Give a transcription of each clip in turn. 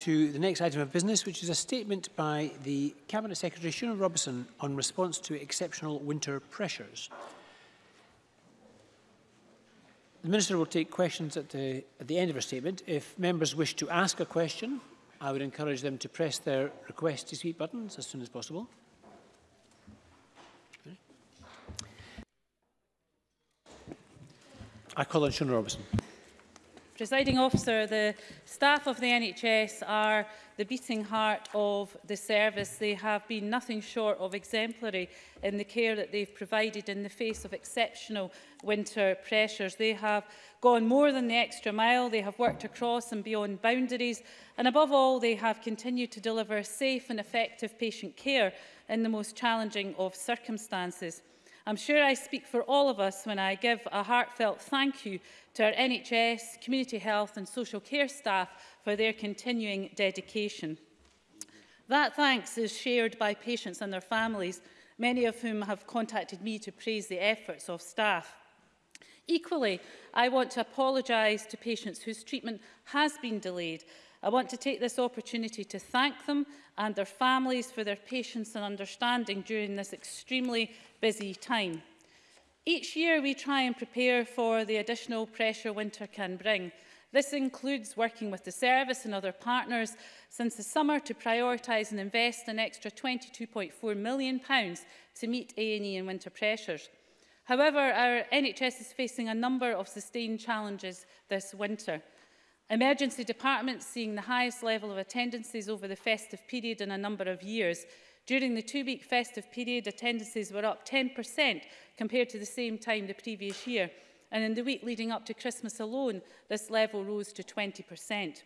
to the next item of business, which is a statement by the Cabinet Secretary Shuna Robertson on response to exceptional winter pressures. The Minister will take questions at the, at the end of her statement. If members wish to ask a question, I would encourage them to press their request to speak buttons as soon as possible. I call on Shona Robertson. Presiding officer, the staff of the NHS are the beating heart of the service. They have been nothing short of exemplary in the care that they've provided in the face of exceptional winter pressures. They have gone more than the extra mile. They have worked across and beyond boundaries. And above all, they have continued to deliver safe and effective patient care in the most challenging of circumstances. I'm sure I speak for all of us when I give a heartfelt thank you to our NHS, community health and social care staff for their continuing dedication. That thanks is shared by patients and their families, many of whom have contacted me to praise the efforts of staff. Equally, I want to apologise to patients whose treatment has been delayed I want to take this opportunity to thank them and their families for their patience and understanding during this extremely busy time. Each year we try and prepare for the additional pressure winter can bring. This includes working with the service and other partners since the summer to prioritise and invest an extra £22.4 million to meet A&E and e winter pressures. However, our NHS is facing a number of sustained challenges this winter. Emergency departments seeing the highest level of attendances over the festive period in a number of years. During the two-week festive period, attendances were up 10% compared to the same time the previous year. And in the week leading up to Christmas alone, this level rose to 20%.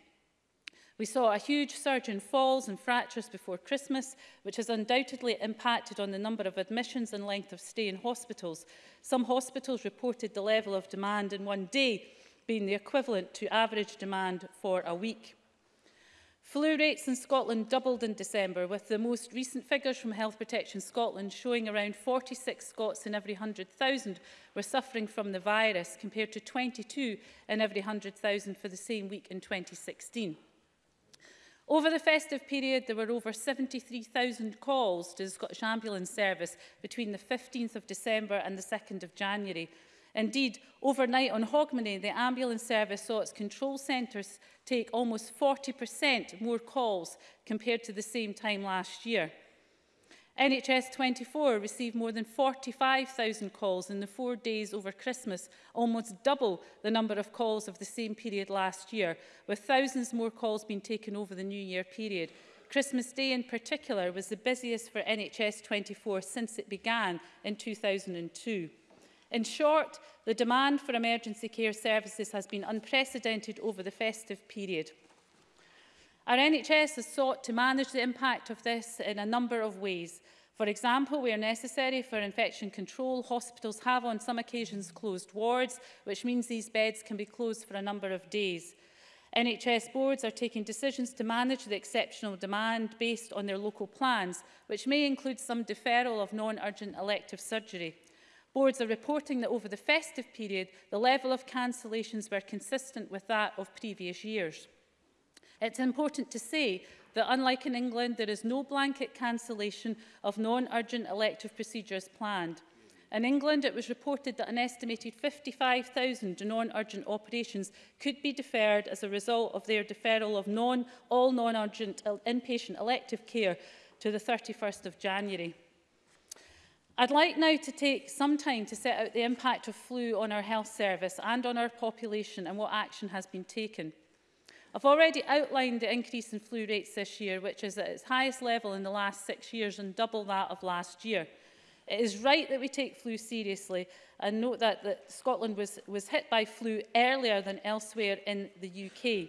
We saw a huge surge in falls and fractures before Christmas, which has undoubtedly impacted on the number of admissions and length of stay in hospitals. Some hospitals reported the level of demand in one day being the equivalent to average demand for a week. Flu rates in Scotland doubled in December, with the most recent figures from Health Protection Scotland showing around 46 Scots in every 100,000 were suffering from the virus, compared to 22 in every 100,000 for the same week in 2016. Over the festive period, there were over 73,000 calls to the Scottish Ambulance Service between the 15th of December and the 2nd of January, Indeed, overnight on Hogmanay, the ambulance service saw its control centres take almost 40% more calls compared to the same time last year. NHS 24 received more than 45,000 calls in the four days over Christmas, almost double the number of calls of the same period last year, with thousands more calls being taken over the New Year period. Christmas Day in particular was the busiest for NHS 24 since it began in 2002. In short, the demand for emergency care services has been unprecedented over the festive period. Our NHS has sought to manage the impact of this in a number of ways. For example, where necessary for infection control, hospitals have on some occasions closed wards, which means these beds can be closed for a number of days. NHS boards are taking decisions to manage the exceptional demand based on their local plans, which may include some deferral of non-urgent elective surgery. Boards are reporting that over the festive period, the level of cancellations were consistent with that of previous years. It's important to say that unlike in England, there is no blanket cancellation of non-urgent elective procedures planned. In England, it was reported that an estimated 55,000 non-urgent operations could be deferred as a result of their deferral of non, all non-urgent inpatient elective care to the 31st of January. I'd like now to take some time to set out the impact of flu on our health service and on our population and what action has been taken. I've already outlined the increase in flu rates this year, which is at its highest level in the last six years and double that of last year. It is right that we take flu seriously and note that, that Scotland was, was hit by flu earlier than elsewhere in the UK.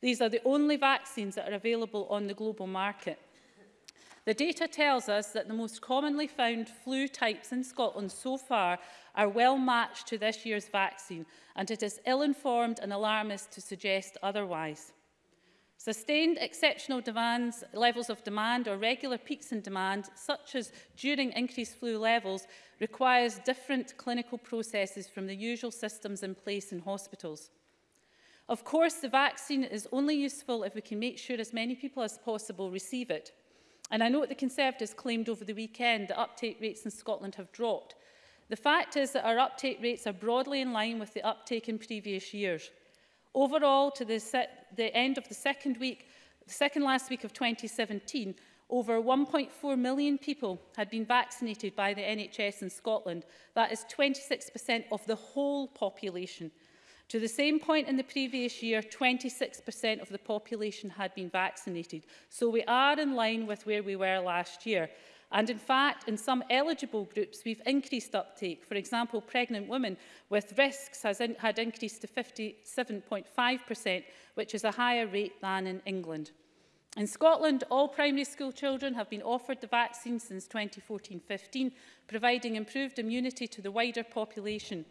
These are the only vaccines that are available on the global market. The data tells us that the most commonly found flu types in Scotland so far are well matched to this year's vaccine, and it is ill-informed and alarmist to suggest otherwise. Sustained exceptional demands, levels of demand or regular peaks in demand, such as during increased flu levels, requires different clinical processes from the usual systems in place in hospitals. Of course, the vaccine is only useful if we can make sure as many people as possible receive it. And I note the Conservatives claimed over the weekend that uptake rates in Scotland have dropped. The fact is that our uptake rates are broadly in line with the uptake in previous years. Overall, to the, the end of the second week, the second last week of 2017, over 1.4 million people had been vaccinated by the NHS in Scotland. That is 26% of the whole population. To the same point in the previous year, 26% of the population had been vaccinated, so we are in line with where we were last year. And in fact, in some eligible groups, we've increased uptake. For example, pregnant women with risks has in, had increased to 57.5%, which is a higher rate than in England. In Scotland, all primary school children have been offered the vaccine since 2014-15, providing improved immunity to the wider population.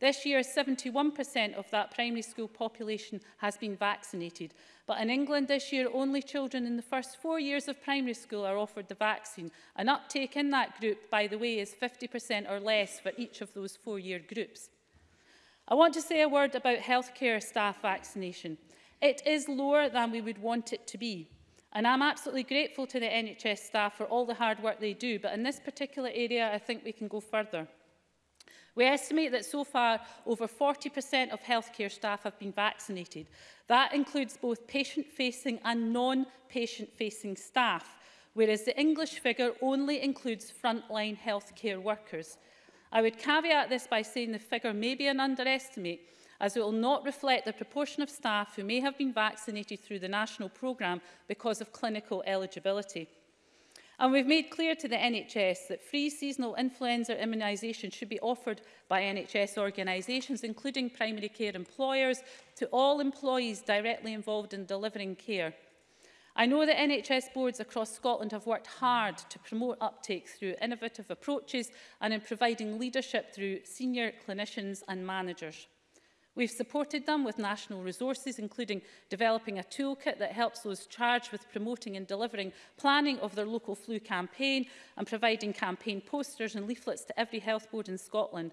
This year, 71% of that primary school population has been vaccinated. But in England this year, only children in the first four years of primary school are offered the vaccine. An uptake in that group, by the way, is 50% or less for each of those four-year groups. I want to say a word about healthcare staff vaccination. It is lower than we would want it to be. And I'm absolutely grateful to the NHS staff for all the hard work they do, but in this particular area, I think we can go further. We estimate that so far over 40% of healthcare staff have been vaccinated. That includes both patient-facing and non-patient-facing staff, whereas the English figure only includes frontline healthcare workers. I would caveat this by saying the figure may be an underestimate, as it will not reflect the proportion of staff who may have been vaccinated through the national programme because of clinical eligibility. And we've made clear to the NHS that free seasonal influenza immunisation should be offered by NHS organisations, including primary care employers, to all employees directly involved in delivering care. I know that NHS boards across Scotland have worked hard to promote uptake through innovative approaches and in providing leadership through senior clinicians and managers. We've supported them with national resources, including developing a toolkit that helps those charged with promoting and delivering planning of their local flu campaign and providing campaign posters and leaflets to every health board in Scotland.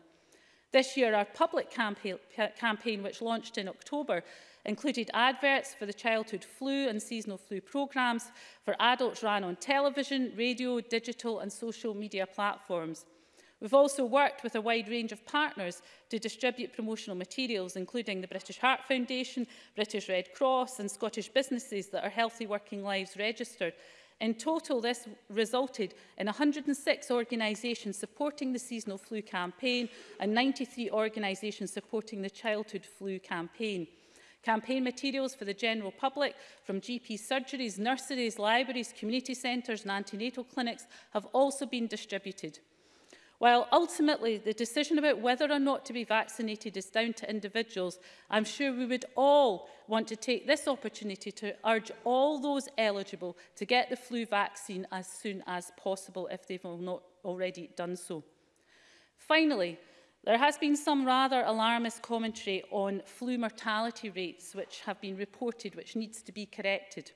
This year, our public campaign, campaign, which launched in October, included adverts for the childhood flu and seasonal flu programmes for adults ran on television, radio, digital and social media platforms. We've also worked with a wide range of partners to distribute promotional materials, including the British Heart Foundation, British Red Cross and Scottish businesses that are Healthy Working Lives registered. In total, this resulted in 106 organisations supporting the seasonal flu campaign and 93 organisations supporting the childhood flu campaign. Campaign materials for the general public from GP surgeries, nurseries, libraries, community centres and antenatal clinics have also been distributed. While ultimately the decision about whether or not to be vaccinated is down to individuals, I'm sure we would all want to take this opportunity to urge all those eligible to get the flu vaccine as soon as possible if they've not already done so. Finally, there has been some rather alarmist commentary on flu mortality rates which have been reported which needs to be corrected.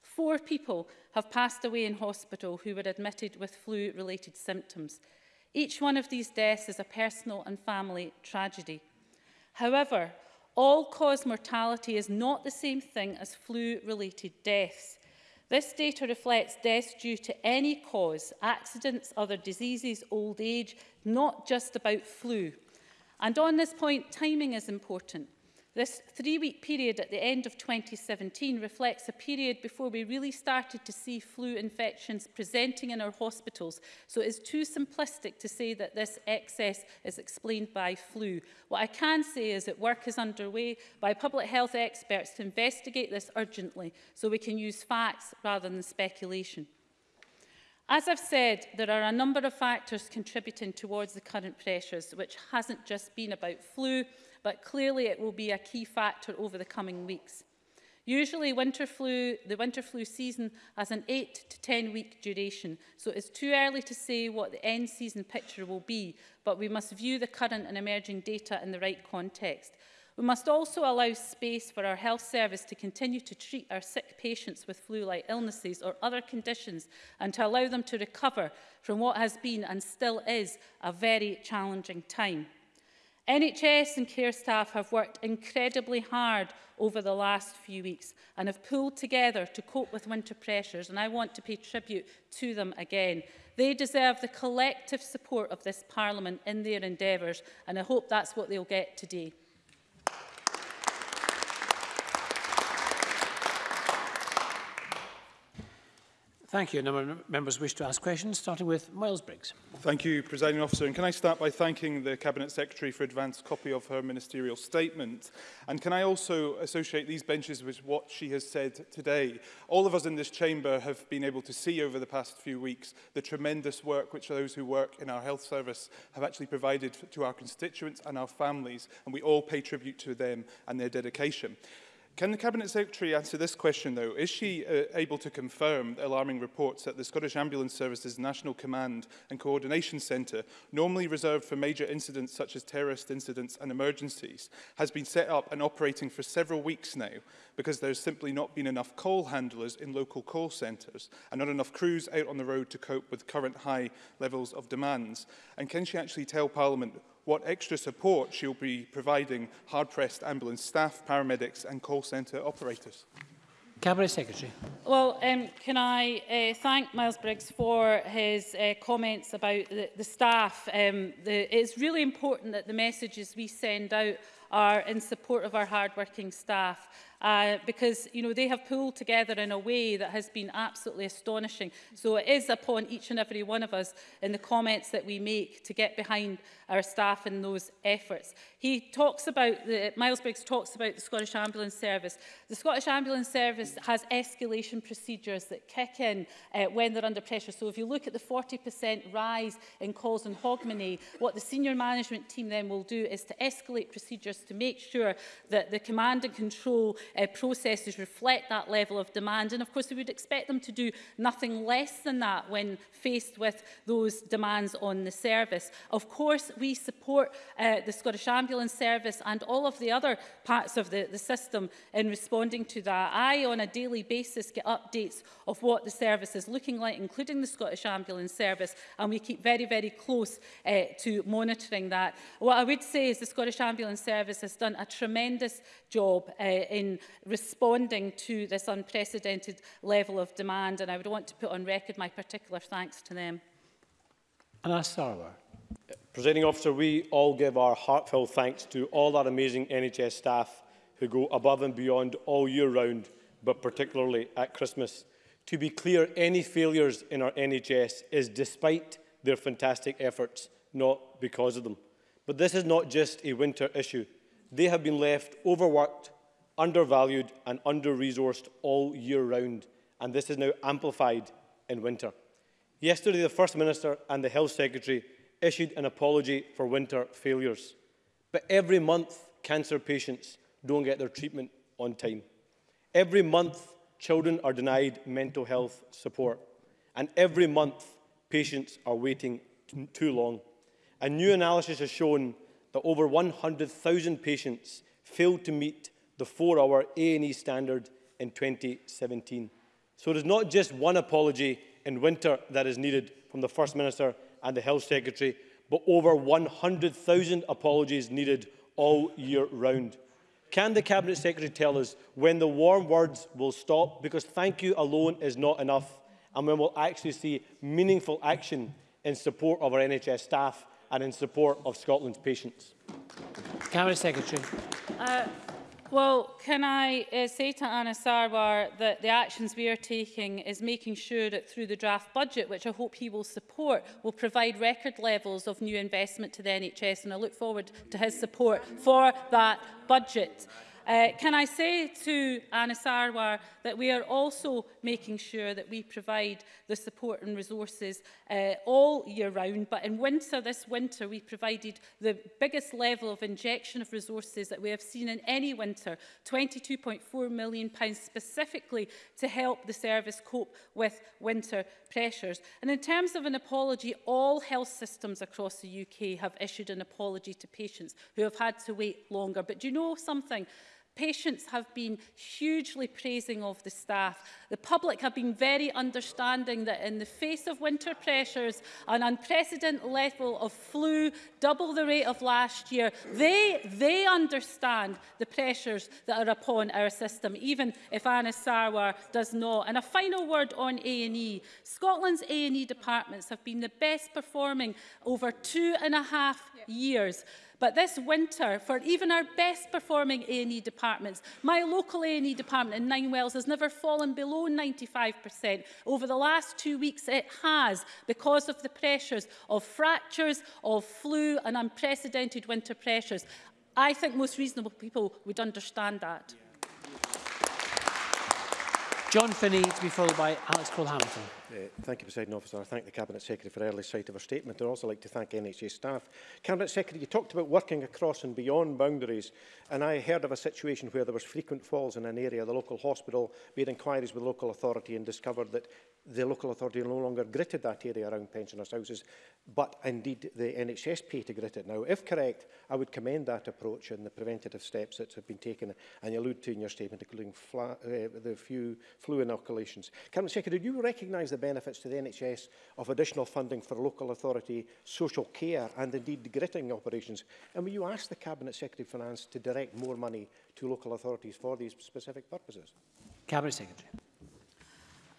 Four people have passed away in hospital who were admitted with flu-related symptoms. Each one of these deaths is a personal and family tragedy. However, all-cause mortality is not the same thing as flu-related deaths. This data reflects deaths due to any cause, accidents, other diseases, old age, not just about flu. And on this point, timing is important. This three-week period at the end of 2017 reflects a period before we really started to see flu infections presenting in our hospitals, so it is too simplistic to say that this excess is explained by flu. What I can say is that work is underway by public health experts to investigate this urgently so we can use facts rather than speculation. As I've said, there are a number of factors contributing towards the current pressures, which hasn't just been about flu, but clearly it will be a key factor over the coming weeks. Usually winter flu, the winter flu season has an 8 to 10 week duration, so it's too early to say what the end season picture will be, but we must view the current and emerging data in the right context. We must also allow space for our health service to continue to treat our sick patients with flu-like illnesses or other conditions and to allow them to recover from what has been and still is a very challenging time. NHS and care staff have worked incredibly hard over the last few weeks and have pulled together to cope with winter pressures and I want to pay tribute to them again. They deserve the collective support of this Parliament in their endeavours and I hope that's what they'll get today. Thank you. A number of members wish to ask questions, starting with Miles Briggs. Thank you, Presiding Officer. And can I start by thanking the Cabinet Secretary for advance copy of her ministerial statement? And can I also associate these benches with what she has said today? All of us in this chamber have been able to see over the past few weeks the tremendous work which those who work in our health service have actually provided to our constituents and our families, and we all pay tribute to them and their dedication. Can the Cabinet Secretary answer this question, though? Is she uh, able to confirm the alarming reports that the Scottish Ambulance Service's National Command and Coordination Centre, normally reserved for major incidents such as terrorist incidents and emergencies, has been set up and operating for several weeks now because there's simply not been enough call handlers in local call centres and not enough crews out on the road to cope with current high levels of demands? And can she actually tell Parliament what extra support she'll be providing hard-pressed ambulance staff, paramedics and call centre operators. Cabinet Secretary. Well, um, can I uh, thank Miles Briggs for his uh, comments about the, the staff. Um, the, it's really important that the messages we send out are in support of our hardworking staff uh, because you know they have pulled together in a way that has been absolutely astonishing. So it is upon each and every one of us in the comments that we make to get behind our staff in those efforts. He talks about, the, Miles Briggs talks about the Scottish Ambulance Service. The Scottish Ambulance Service has escalation procedures that kick in uh, when they're under pressure. So if you look at the 40% rise in calls in Hogmanay, what the senior management team then will do is to escalate procedures measures to make sure that the command and control uh, processes reflect that level of demand. And of course, we would expect them to do nothing less than that when faced with those demands on the service. Of course, we support uh, the Scottish Ambulance Service and all of the other parts of the, the system in responding to that. I, on a daily basis, get updates of what the service is looking like, including the Scottish Ambulance Service, and we keep very, very close uh, to monitoring that. What I would say is the Scottish Ambulance Service Service has done a tremendous job uh, in responding to this unprecedented level of demand and I would want to put on record my particular thanks to them. Anas Sarwar. Presenting officer, we all give our heartfelt thanks to all our amazing NHS staff who go above and beyond all year round, but particularly at Christmas. To be clear, any failures in our NHS is despite their fantastic efforts, not because of them. But this is not just a winter issue. they have been left overworked, undervalued and under-resourced all year round, and this is now amplified in winter. Yesterday, the First Minister and the Health Secretary issued an apology for winter failures. But every month, cancer patients don't get their treatment on time. Every month, children are denied mental health support. And every month, patients are waiting too long. A new analysis has shown that over 100,000 patients failed to meet the four-hour A&E standard in 2017. So it is not just one apology in winter that is needed from the First Minister and the Health Secretary, but over 100,000 apologies needed all year round. Can the Cabinet Secretary tell us when the warm words will stop? Because thank you alone is not enough, and when we'll actually see meaningful action in support of our NHS staff and in support of Scotland's patients. Cabinet Secretary. Uh, well, can I uh, say to Anna Sarwar that the actions we are taking is making sure that through the draft budget, which I hope he will support, will provide record levels of new investment to the NHS, and I look forward to his support for that budget. Uh, can I say to Anna Sarwar that we are also making sure that we provide the support and resources uh, all year round, but in winter, this winter, we provided the biggest level of injection of resources that we have seen in any winter, £22.4 million pounds specifically to help the service cope with winter pressures. And in terms of an apology, all health systems across the UK have issued an apology to patients who have had to wait longer. But do you know something? Patients have been hugely praising of the staff. The public have been very understanding that in the face of winter pressures, an unprecedented level of flu, double the rate of last year, they, they understand the pressures that are upon our system, even if Anna Sarwar does not. And a final word on A&E. Scotland's A&E departments have been the best performing over two and a half yeah. years. But this winter, for even our best performing A&E departments, my local A&E department in Nine Wells has never fallen below 95%. Over the last two weeks, it has, because of the pressures of fractures, of flu and unprecedented winter pressures. I think most reasonable people would understand that. Yeah. John Finney to be followed by Alex Cole-Hamilton. Uh, thank you, President Officer. I thank the Cabinet Secretary for early sight of her statement. I'd also like to thank NHS staff. Cabinet Secretary, you talked about working across and beyond boundaries, and I heard of a situation where there was frequent falls in an area. The local hospital made inquiries with the local authority and discovered that the local authority no longer gritted that area around pensioners' houses, but indeed the NHS pay to grit it now. If correct, I would commend that approach and the preventative steps that have been taken and you allude to in your statement, including uh, the few flu inoculations. Cabinet Secretary, do you recognise the the benefits to the NHS of additional funding for local authority, social care and indeed gritting operations. And will you ask the Cabinet Secretary of Finance to direct more money to local authorities for these specific purposes? Cabinet Secretary.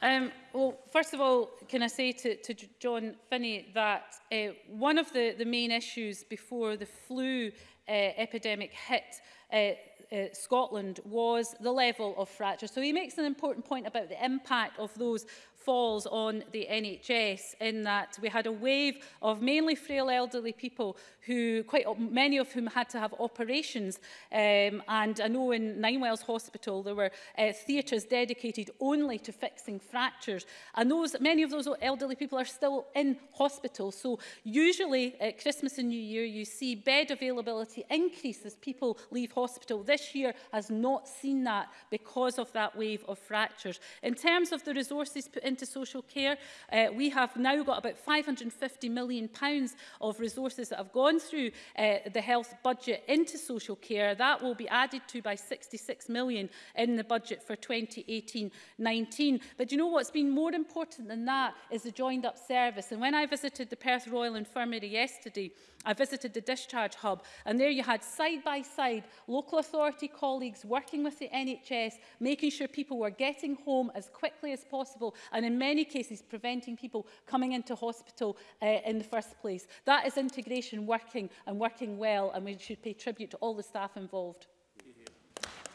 Um, well, first of all, can I say to, to John Finney that uh, one of the, the main issues before the flu uh, epidemic hit uh, uh, Scotland was the level of fracture. So he makes an important point about the impact of those falls on the NHS in that we had a wave of mainly frail elderly people who, quite many of whom had to have operations. Um, and I know in Ninewells Hospital there were uh, theatres dedicated only to fixing fractures. And those, many of those elderly people are still in hospital. So usually at Christmas and New Year you see bed availability increase as people leave hospital. This year has not seen that because of that wave of fractures. In terms of the resources put in into social care. Uh, we have now got about £550 million pounds of resources that have gone through uh, the health budget into social care. That will be added to by £66 million in the budget for 2018-19. But you know what's been more important than that is the joined up service. And when I visited the Perth Royal Infirmary yesterday, I visited the discharge hub and there you had side by side local authority colleagues working with the NHS, making sure people were getting home as quickly as possible and in many cases preventing people coming into hospital uh, in the first place. That is integration working and working well and we should pay tribute to all the staff involved.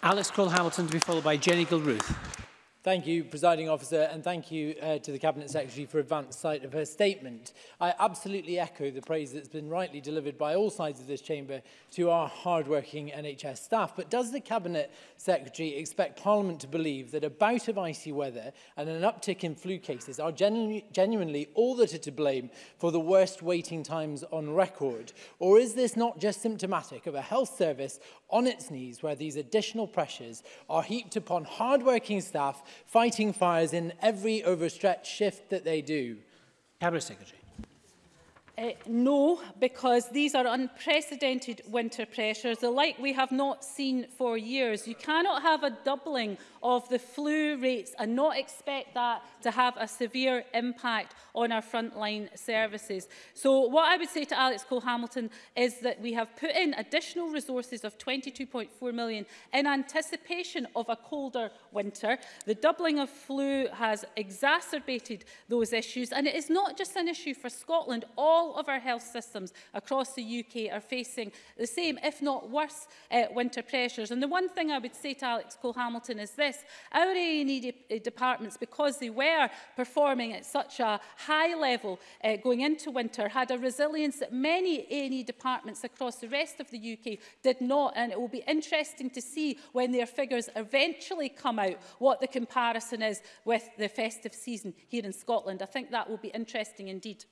Alex Cole-Hamilton to be followed by Jenny Gilruth. Thank you, Presiding Officer, and thank you uh, to the Cabinet Secretary for advance sight of her statement. I absolutely echo the praise that's been rightly delivered by all sides of this chamber to our hard-working NHS staff. But does the Cabinet Secretary expect Parliament to believe that a bout of icy weather and an uptick in flu cases are genu genuinely all that are to blame for the worst waiting times on record? Or is this not just symptomatic of a health service on its knees where these additional pressures are heaped upon hard-working staff fighting fires in every overstretched shift that they do. Cabinet Secretary. Uh, no, because these are unprecedented winter pressures, the like we have not seen for years. You cannot have a doubling of the flu rates and not expect that to have a severe impact on our frontline services. So what I would say to Alex Cole-Hamilton is that we have put in additional resources of 22.4 million in anticipation of a colder winter. The doubling of flu has exacerbated those issues and it is not just an issue for Scotland. All all of our health systems across the UK are facing the same, if not worse, uh, winter pressures. And the one thing I would say to Alex Cole-Hamilton is this. Our A&E de eh, departments, because they were performing at such a high level uh, going into winter, had a resilience that many A&E departments across the rest of the UK did not. And it will be interesting to see when their figures eventually come out what the comparison is with the festive season here in Scotland. I think that will be interesting indeed.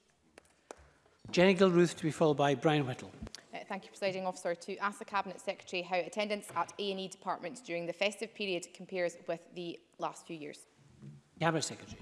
Jenny Gilruth to be followed by Brian Whittle. Uh, thank you, Presiding Officer. To ask the Cabinet Secretary how attendance at A&E departments during the festive period compares with the last few years. Cabinet Secretary.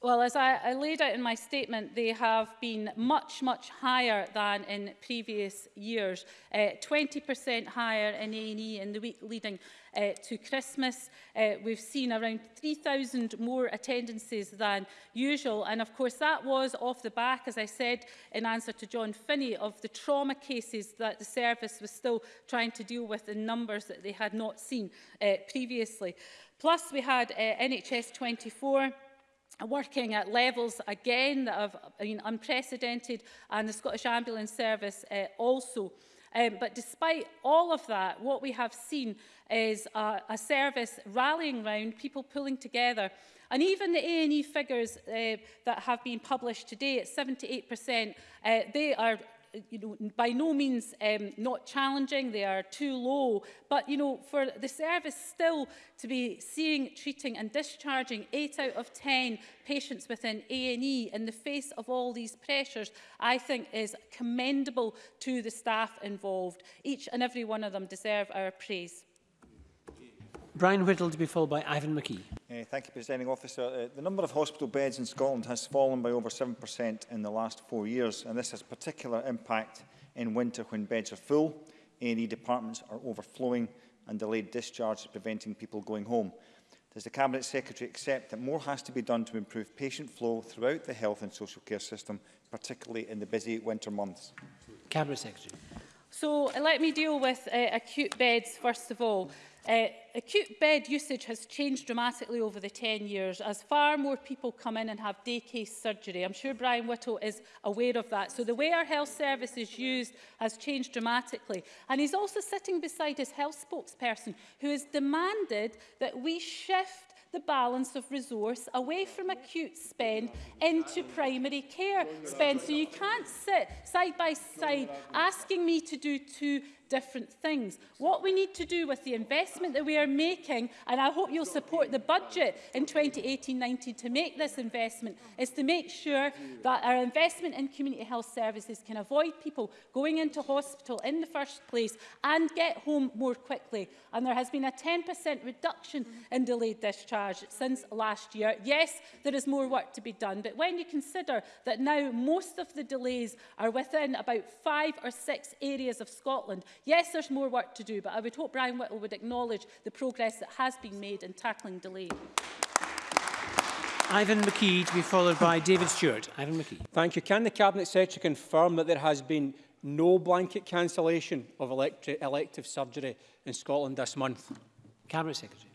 Well, as I, I laid out in my statement, they have been much, much higher than in previous years. 20% uh, higher in A&E in the week leading uh, to Christmas. Uh, we've seen around 3,000 more attendances than usual. And of course, that was off the back, as I said in answer to John Finney, of the trauma cases that the service was still trying to deal with in numbers that they had not seen uh, previously. Plus, we had uh, NHS 24 working at levels again that have been unprecedented and the Scottish Ambulance Service uh, also. Um, but despite all of that, what we have seen is a, a service rallying round, people pulling together. And even the A&E figures uh, that have been published today at 78%, uh, eh, they are you know, by no means um, not challenging, they are too low, but you know, for the service still to be seeing, treating and discharging eight out of 10 patients within A&E in the face of all these pressures, I think is commendable to the staff involved. Each and every one of them deserve our praise. Brian Whittle to be followed by Ivan McKee. Uh, thank you, Presiding Officer. Uh, the number of hospital beds in Scotland has fallen by over 7% in the last four years, and this has particular impact in winter when beds are full, A&E departments are overflowing, and delayed discharge is preventing people going home. Does the Cabinet Secretary accept that more has to be done to improve patient flow throughout the health and social care system, particularly in the busy winter months? Cabinet Secretary. So uh, let me deal with uh, acute beds first of all. Uh, acute bed usage has changed dramatically over the 10 years as far more people come in and have day case surgery. I'm sure Brian Whittle is aware of that. So the way our health service is used has changed dramatically. And he's also sitting beside his health spokesperson who has demanded that we shift the balance of resource away from acute spend into primary care spend. So you can't sit side by side asking me to do two different things. What we need to do with the investment that we are making, and I hope you'll support the budget in 2018-19 to make this investment, is to make sure that our investment in community health services can avoid people going into hospital in the first place and get home more quickly. And there has been a 10% reduction in delayed discharge since last year. Yes, there is more work to be done, but when you consider that now most of the delays are within about five or six areas of Scotland, Yes, there's more work to do, but I would hope Brian Whittle would acknowledge the progress that has been made in tackling delay. Ivan McKee to be followed by David Stewart. Ivan McKee. Thank you. Can the Cabinet Secretary confirm that there has been no blanket cancellation of elective surgery in Scotland this month? Cabinet Secretary.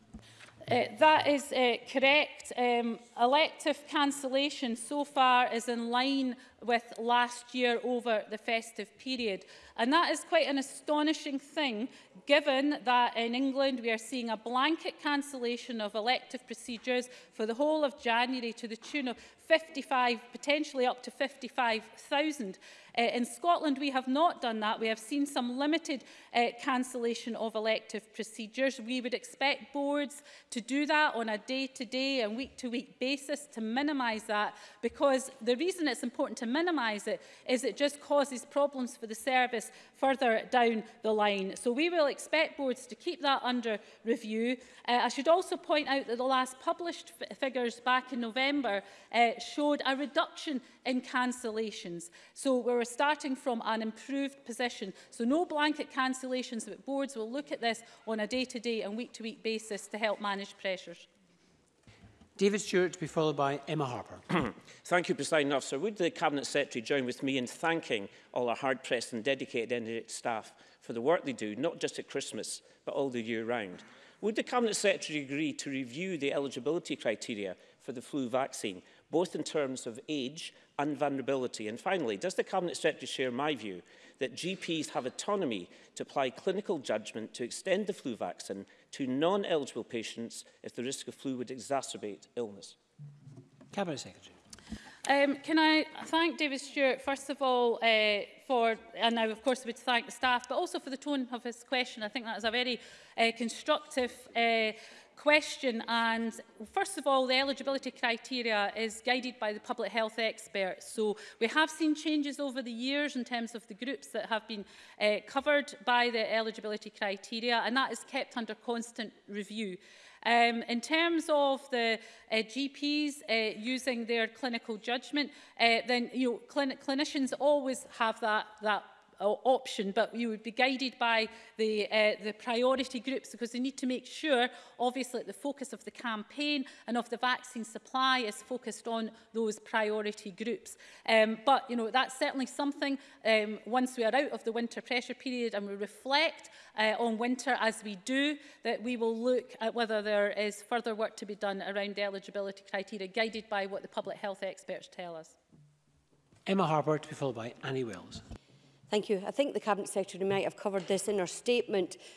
Uh, that is uh, correct. Um, elective cancellation so far is in line with last year over the festive period. And that is quite an astonishing thing, given that in England we are seeing a blanket cancellation of elective procedures for the whole of January to the tune of 55, potentially up to 55,000. Uh, in Scotland, we have not done that. We have seen some limited uh, cancellation of elective procedures. We would expect boards to do that on a day-to-day -day and week-to-week -week basis to minimise that, because the reason it's important to minimise it is it just causes problems for the service further down the line. So we will expect boards to keep that under review. Uh, I should also point out that the last published figures back in November uh, showed a reduction in cancellations. So we were starting from an improved position. So no blanket cancellations, but boards will look at this on a day-to-day -day and week-to-week -week basis to help manage pressures. David Stewart to be followed by Emma Harper. Thank you, President Officer. Would the Cabinet Secretary join with me in thanking all our hard-pressed and dedicated NHS staff for the work they do, not just at Christmas, but all the year round? Would the Cabinet Secretary agree to review the eligibility criteria for the flu vaccine, both in terms of age and vulnerability? And finally, does the Cabinet Secretary share my view that GPs have autonomy to apply clinical judgment to extend the flu vaccine to non-eligible patients if the risk of flu would exacerbate illness? Cabinet Secretary. Um, can I thank David Stewart, first of all, uh, for, and I of course would thank the staff, but also for the tone of his question. I think that is a very uh, constructive uh, question and first of all the eligibility criteria is guided by the public health experts so we have seen changes over the years in terms of the groups that have been uh, covered by the eligibility criteria and that is kept under constant review. Um, in terms of the uh, eh, GPs uh, eh, using their clinical judgment, uh, then you know, clin clinicians always have that, that option, but you would be guided by the, uh, the priority groups because they need to make sure, obviously, that the focus of the campaign and of the vaccine supply is focused on those priority groups. Um, but, you know, that's certainly something, um, once we are out of the winter pressure period and we reflect uh, on winter as we do, that we will look at whether there is further work to be done around eligibility criteria, guided by what the public health experts tell us. Emma Harper to be followed by Annie Wells. Thank you. I think the Cabinet Secretary might have covered this in her statement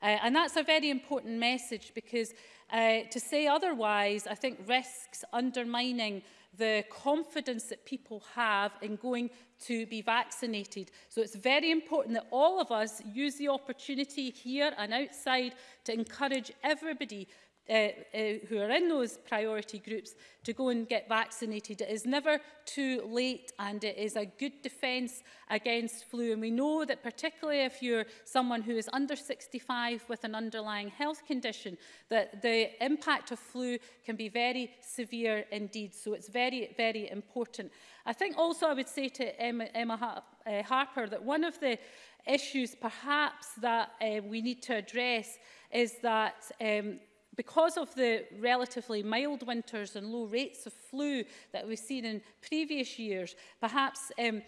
Uh, and that's a very important message because uh, to say otherwise, I think risks undermining the confidence that people have in going to be vaccinated. So it's very important that all of us use the opportunity here and outside to encourage everybody uh, uh, who are in those priority groups to go and get vaccinated. It is never too late and it is a good defence against flu. And we know that particularly if you're someone who is under 65 with an underlying health condition, that the impact of flu can be very severe indeed. So it's very, very important. I think also I would say to Emma, Emma uh, Harper that one of the issues perhaps that uh, we need to address is that um, because of the relatively mild winters and low rates of flu that we've seen in previous years, perhaps um,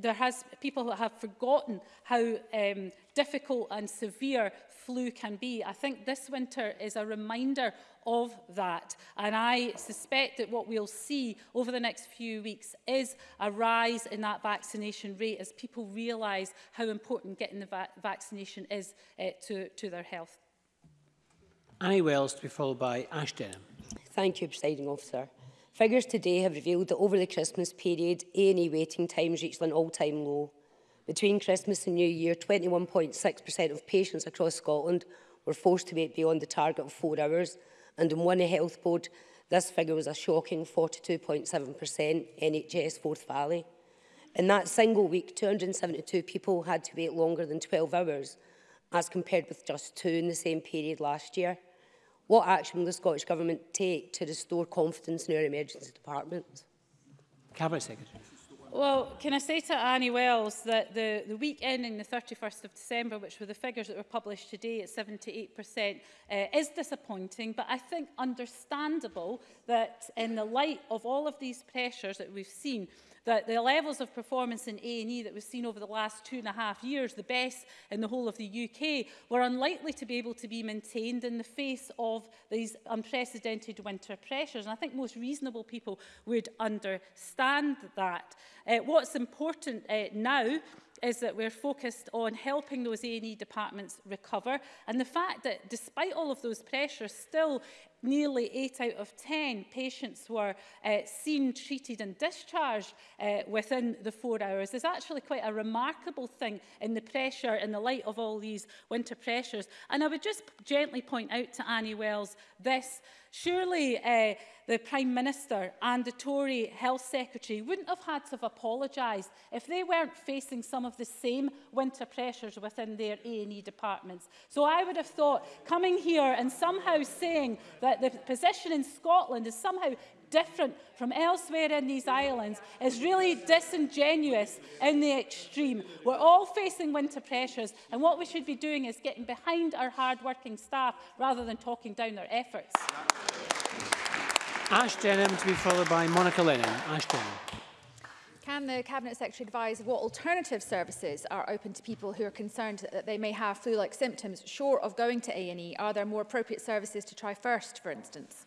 there has people have forgotten how um, difficult and severe flu can be. I think this winter is a reminder of that. And I suspect that what we'll see over the next few weeks is a rise in that vaccination rate as people realise how important getting the va vaccination is uh, to, to their health. Annie Wells to be followed by Ash Denham. Thank you, Presiding Officer. Figures today have revealed that over the Christmas period, A&E waiting times reached an all-time low. Between Christmas and New Year, 21.6% of patients across Scotland were forced to wait beyond the target of four hours, and in one health board, this figure was a shocking 42.7% NHS Forth Valley. In that single week, 272 people had to wait longer than 12 hours, as compared with just two in the same period last year. What action will the Scottish Government take to restore confidence in our emergency departments? Cabinet Secretary. Well, can I say to Annie Wells that the, the week ending the 31st of December, which were the figures that were published today at 78%, uh, is disappointing, but I think understandable that in the light of all of these pressures that we've seen, that the levels of performance in A&E that was seen over the last two and a half years, the best in the whole of the UK, were unlikely to be able to be maintained in the face of these unprecedented winter pressures. And I think most reasonable people would understand that. Uh, what's important uh, now is that we're focused on helping those A&E departments recover and the fact that despite all of those pressures still nearly 8 out of 10 patients were uh, seen, treated and discharged uh, within the four hours is actually quite a remarkable thing in the pressure, in the light of all these winter pressures. And I would just gently point out to Annie Wells this, surely uh, the Prime Minister and the Tory Health Secretary wouldn't have had to have apologised if they weren't facing some of the same winter pressures within their A&E departments. So I would have thought coming here and somehow saying that that the position in Scotland is somehow different from elsewhere in these islands is really disingenuous in the extreme. We're all facing winter pressures and what we should be doing is getting behind our hard-working staff rather than talking down their efforts. Ash Denham to be followed by Monica Lennon. Ash Denham can the Cabinet Secretary advise what alternative services are open to people who are concerned that they may have flu-like symptoms short of going to A&E? Are there more appropriate services to try first, for instance?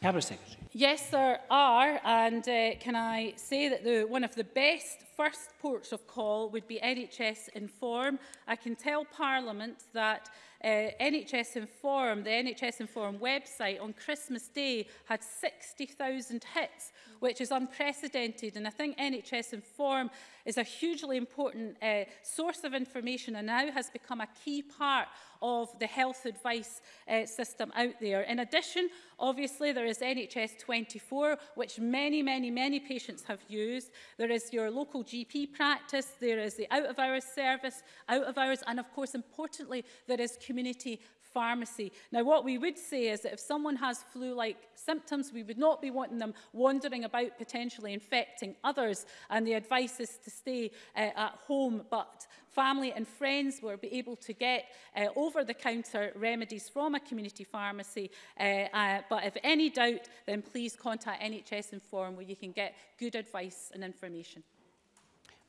Cabinet Secretary. Yes, there are, and uh, can I say that the, one of the best first ports of call would be NHS Inform. I can tell Parliament that uh, eh, NHS Inform, the NHS Inform website on Christmas Day had 60,000 hits, which is unprecedented. And I think NHS Inform is a hugely important uh, source of information and now has become a key part of the health advice uh, system out there. In addition, obviously, there is NHS 24, which many, many, many patients have used. There is your local GP practice, there is the out-of-hours service, out-of-hours, and of course, importantly, there is community pharmacy. Now, what we would say is that if someone has flu-like symptoms, we would not be wanting them wandering about potentially infecting others, and the advice is to stay uh, at home, but family and friends will be able to get uh, over-the-counter remedies from a community pharmacy. Uh, uh, but if any doubt, then please contact NHS Inform where you can get good advice and information.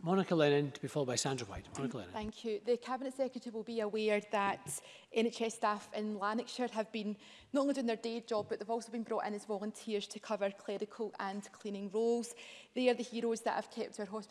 Monica Lennon to be followed by Sandra White. Monica Lennon. Thank you. The Cabinet Secretary will be aware that NHS staff in Lanarkshire have been not only doing their day job but they've also been brought in as volunteers to cover clerical and cleaning roles. They are the heroes that have kept our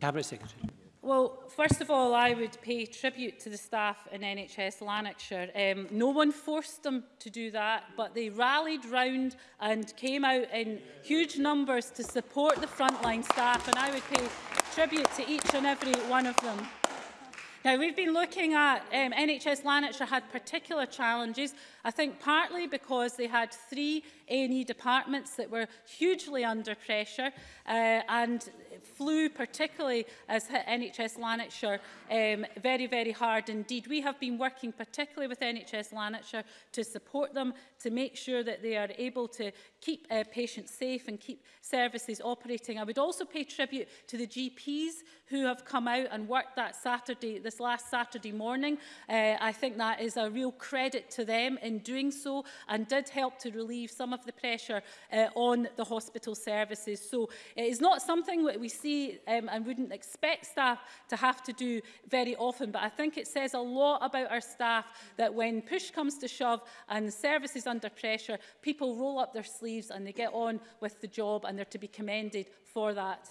Cabinet Secretary. Well, first of all, I would pay tribute to the staff in NHS Lanarkshire. Um, no one forced them to do that, but they rallied round and came out in huge numbers to support the frontline staff, and I would pay tribute to each and every one of them. Now, we've been looking at um, NHS Lanarkshire had particular challenges, I think partly because they had three A&E departments that were hugely under pressure uh, and flu particularly has hit NHS Lanarkshire um, very, very hard indeed. We have been working particularly with NHS Lanarkshire to support them, to make sure that they are able to keep uh, patients safe and keep services operating. I would also pay tribute to the GPs who have come out and worked that Saturday, this last Saturday morning. Uh, I think that is a real credit to them in doing so and did help to relieve some of the pressure uh, on the hospital services. So it is not something that we we see um, and wouldn't expect staff to have to do very often. But I think it says a lot about our staff that when push comes to shove and the service is under pressure, people roll up their sleeves and they get on with the job and they're to be commended for that.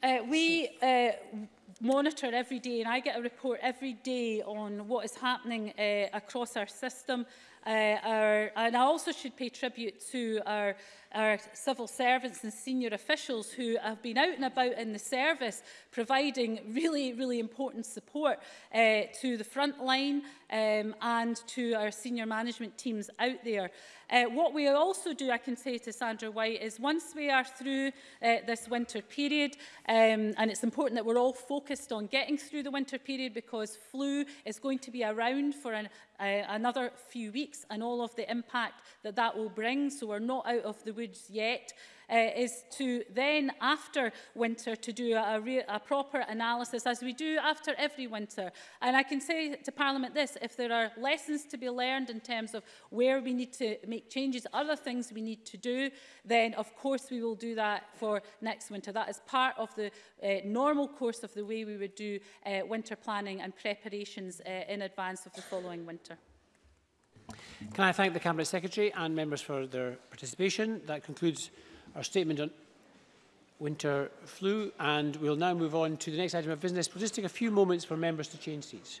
Uh, we uh, monitor every day and I get a report every day on what is happening uh, across our system Uh, our, and I also should pay tribute to our, our civil servants and senior officials who have been out and about in the service providing really, really important support uh, to the front line um, and to our senior management teams out there. Uh, what we also do, I can say to Sandra White, is once we are through uh, this winter period, um, and it's important that we're all focused on getting through the winter period because flu is going to be around for an, uh, another few weeks weeks and all of the impact that that will bring, so we're not out of the woods yet, uh, is to then after winter to do a, a, a proper analysis as we do after every winter. And I can say to Parliament this, if there are lessons to be learned in terms of where we need to make changes, other things we need to do, then of course we will do that for next winter. That is part of the uh, normal course of the way we would do uh, winter planning and preparations uh, in advance of the following winter. Can I thank the Cabinet Secretary and members for their participation? That concludes our statement on winter flu and we'll now move on to the next item of business. We'll just take a few moments for members to change seats.